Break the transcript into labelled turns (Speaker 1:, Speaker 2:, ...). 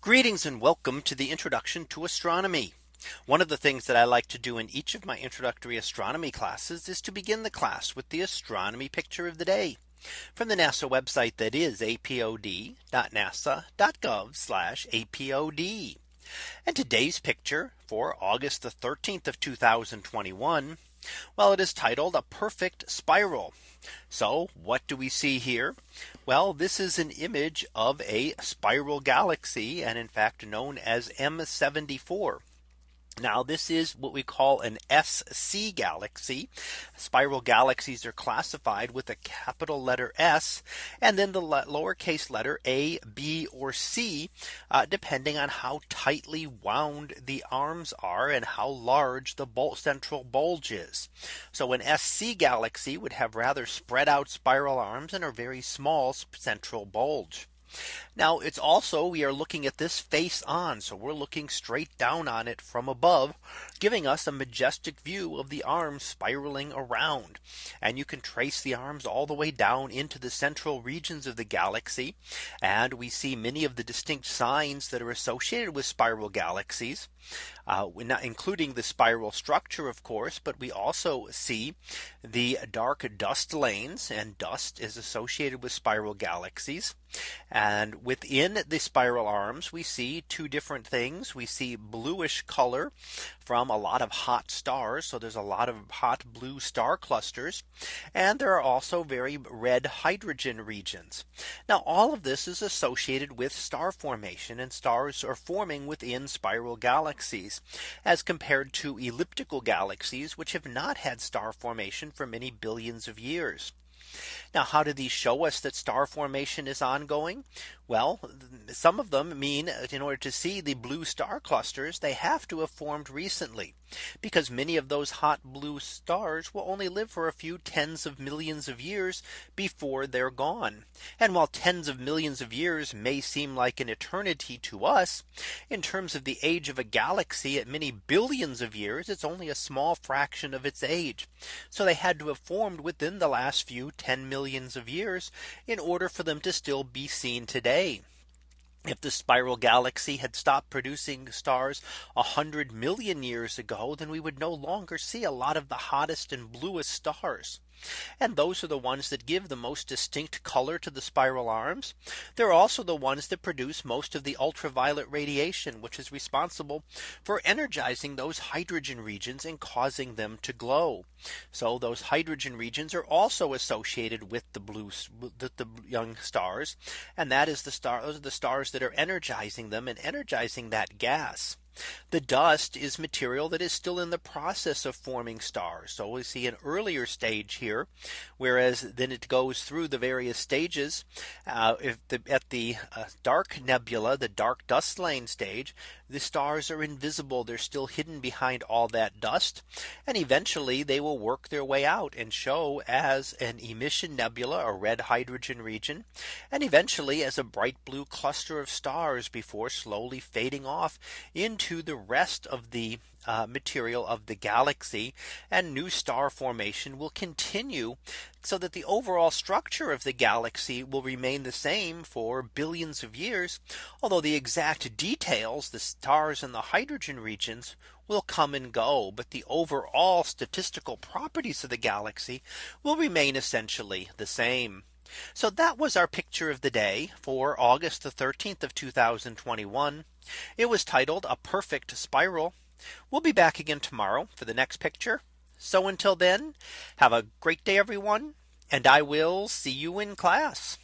Speaker 1: Greetings and welcome to the introduction to astronomy. One of the things that I like to do in each of my introductory astronomy classes is to begin the class with the astronomy picture of the day from the NASA website that is apod.nasa.gov apod. And today's picture for August the 13th of 2021 well, it is titled a perfect spiral. So what do we see here? Well, this is an image of a spiral galaxy and in fact known as M74. Now this is what we call an SC galaxy. Spiral galaxies are classified with a capital letter S and then the lowercase letter a, b or c uh, depending on how tightly wound the arms are and how large the bul central bulge is. So an SC galaxy would have rather spread out spiral arms and a very small central bulge. Now it's also we are looking at this face on. So we're looking straight down on it from above, giving us a majestic view of the arms spiraling around. And you can trace the arms all the way down into the central regions of the galaxy. And we see many of the distinct signs that are associated with spiral galaxies, uh, including the spiral structure, of course, but we also see the dark dust lanes and dust is associated with spiral galaxies. And within the spiral arms, we see two different things. We see bluish color from a lot of hot stars. So there's a lot of hot blue star clusters. And there are also very red hydrogen regions. Now all of this is associated with star formation and stars are forming within spiral galaxies as compared to elliptical galaxies, which have not had star formation for many billions of years. Now, how do these show us that star formation is ongoing? Well, some of them mean in order to see the blue star clusters, they have to have formed recently because many of those hot blue stars will only live for a few tens of millions of years before they're gone. And while tens of millions of years may seem like an eternity to us in terms of the age of a galaxy at many billions of years, it's only a small fraction of its age. So they had to have formed within the last few 10 millions of years in order for them to still be seen today. If the spiral galaxy had stopped producing stars 100 million years ago, then we would no longer see a lot of the hottest and bluest stars. And those are the ones that give the most distinct color to the spiral arms. They're also the ones that produce most of the ultraviolet radiation, which is responsible for energizing those hydrogen regions and causing them to glow. So those hydrogen regions are also associated with the blue the, the young stars. And that is the star those are the stars that are energizing them and energizing that gas. The dust is material that is still in the process of forming stars. So we see an earlier stage here, whereas then it goes through the various stages. Uh, if the, at the uh, dark nebula, the dark dust lane stage, the stars are invisible. They're still hidden behind all that dust. And eventually they will work their way out and show as an emission nebula, a red hydrogen region, and eventually as a bright blue cluster of stars before slowly fading off into to the rest of the uh, material of the galaxy and new star formation will continue so that the overall structure of the galaxy will remain the same for billions of years. Although the exact details, the stars and the hydrogen regions will come and go. But the overall statistical properties of the galaxy will remain essentially the same. So that was our picture of the day for August the 13th of 2021. It was titled a perfect spiral. We'll be back again tomorrow for the next picture. So until then, have a great day, everyone. And I will see you in class.